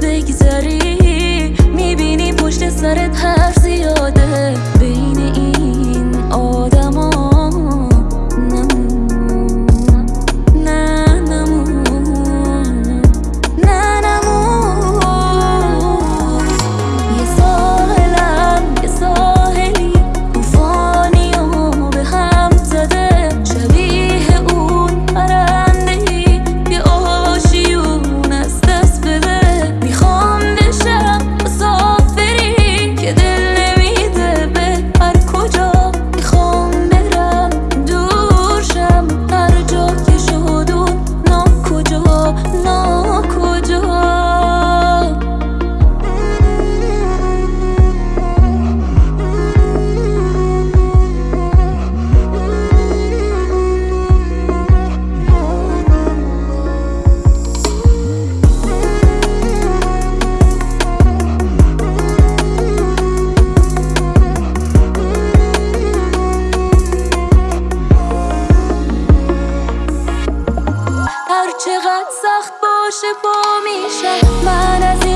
dei chi sarei وقت باشه با میشه. من از